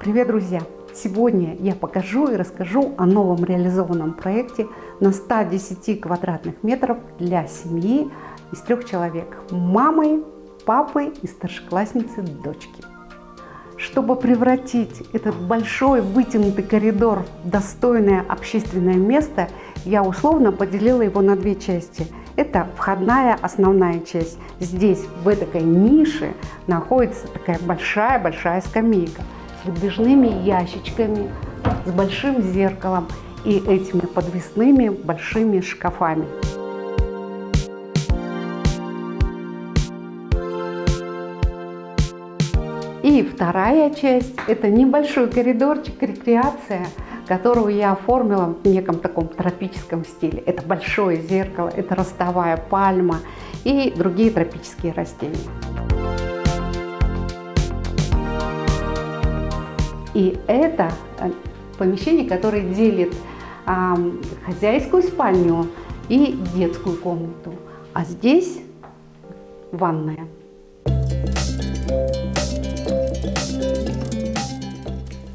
Привет, друзья! Сегодня я покажу и расскажу о новом реализованном проекте на 110 квадратных метров для семьи из трех человек – мамы, папы и старшеклассницы дочки. Чтобы превратить этот большой вытянутый коридор в достойное общественное место, я условно поделила его на две части. Это входная основная часть. Здесь, в этой нише, находится такая большая-большая скамейка с выдвижными ящичками, с большим зеркалом и этими подвесными большими шкафами. И вторая часть – это небольшой коридорчик, рекреация, которую я оформила в неком таком тропическом стиле. Это большое зеркало, это ростовая пальма и другие тропические растения. И это э, помещение, которое делит а, хозяйскую спальню и детскую комнату. А здесь ванная.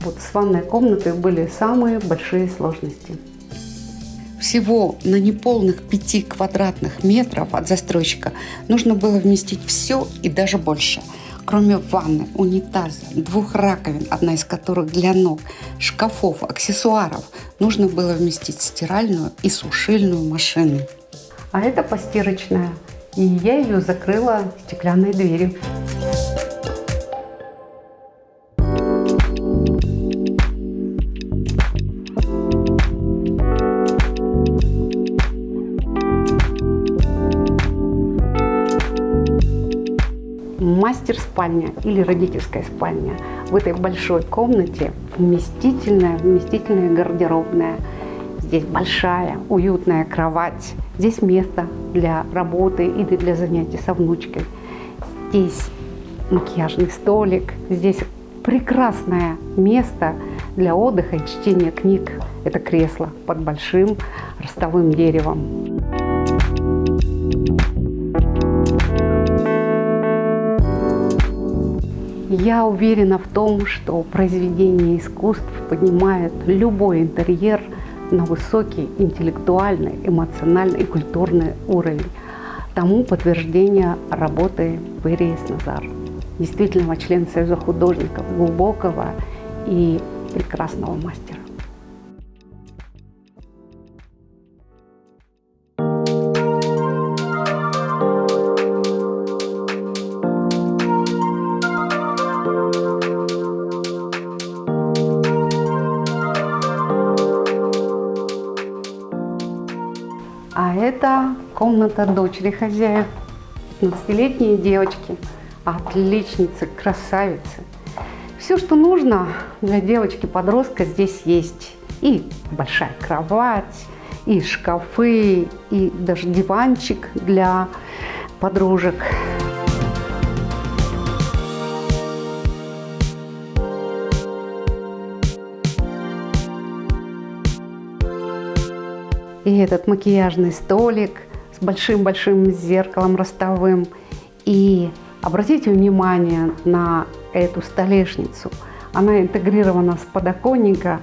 Вот с ванной комнатой были самые большие сложности. Всего на неполных 5 квадратных метров от застройщика нужно было вместить все и даже больше. Кроме ванны, унитаза, двух раковин, одна из которых для ног, шкафов, аксессуаров, нужно было вместить стиральную и сушильную машину. А это постирочная, и я ее закрыла стеклянной дверью. Мастер-спальня или родительская спальня. В этой большой комнате вместительная, вместительная гардеробная. Здесь большая, уютная кровать. Здесь место для работы или для занятий со внучкой. Здесь макияжный столик. Здесь прекрасное место для отдыха и чтения книг. Это кресло под большим ростовым деревом. Я уверена в том, что произведение искусств поднимает любой интерьер на высокий интеллектуальный, эмоциональный и культурный уровень. Тому подтверждение работы Берии Назар, действительного члена Союза художников, глубокого и прекрасного мастера. Это комната дочери хозяев, 15-летние девочки, отличницы, красавицы. Все, что нужно для девочки-подростка здесь есть. И большая кровать, и шкафы, и даже диванчик для подружек. И этот макияжный столик с большим-большим зеркалом ростовым. И обратите внимание на эту столешницу. Она интегрирована с подоконника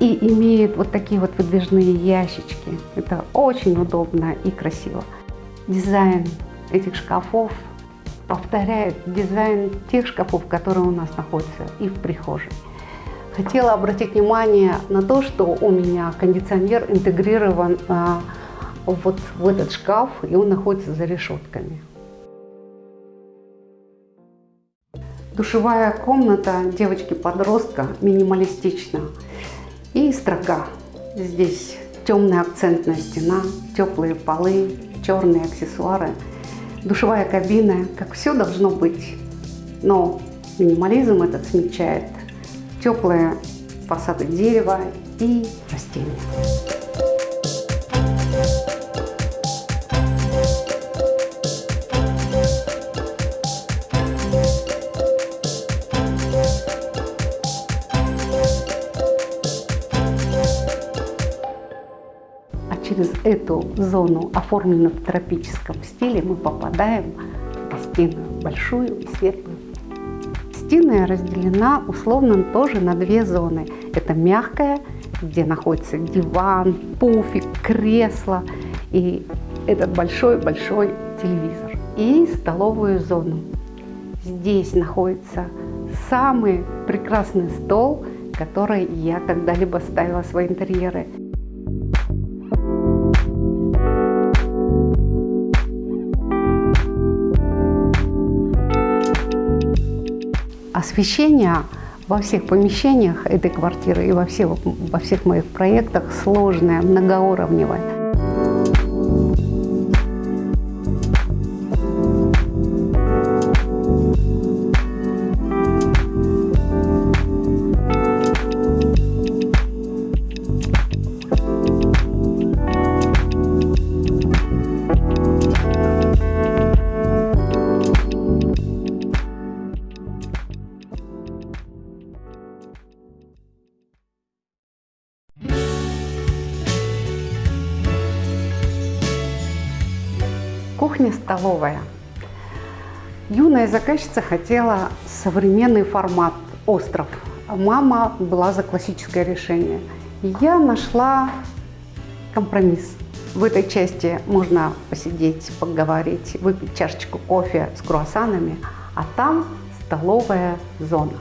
и имеет вот такие вот выдвижные ящички. Это очень удобно и красиво. Дизайн этих шкафов повторяет дизайн тех шкафов, которые у нас находятся и в прихожей. Хотела обратить внимание на то, что у меня кондиционер интегрирован а, вот в этот шкаф, и он находится за решетками. Душевая комната девочки-подростка минималистична и строга. Здесь темная акцентная стена, теплые полы, черные аксессуары, душевая кабина, как все должно быть. Но минимализм этот смягчает теплые фасады дерева и растения. А через эту зону, оформленную в тропическом стиле, мы попадаем в гостиную, большую и светлую Гостиная разделена условно тоже на две зоны. Это мягкая, где находится диван, пуфик, кресло и этот большой-большой телевизор. И столовую зону. Здесь находится самый прекрасный стол, который я когда-либо ставила в свои интерьеры. Освещение во всех помещениях этой квартиры и во всех, во всех моих проектах сложное, многоуровневое. Кухня-столовая. Юная заказчица хотела современный формат «Остров». Мама была за классическое решение. я нашла компромисс. В этой части можно посидеть, поговорить, выпить чашечку кофе с круассанами, а там столовая зона.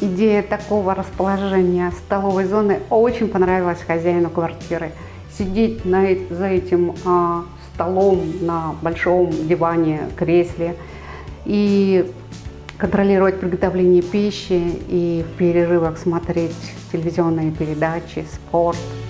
Идея такого расположения столовой зоны очень понравилась хозяину квартиры. Сидеть на, за этим а, столом, на большом диване, кресле и контролировать приготовление пищи и в перерывах смотреть телевизионные передачи, спорт –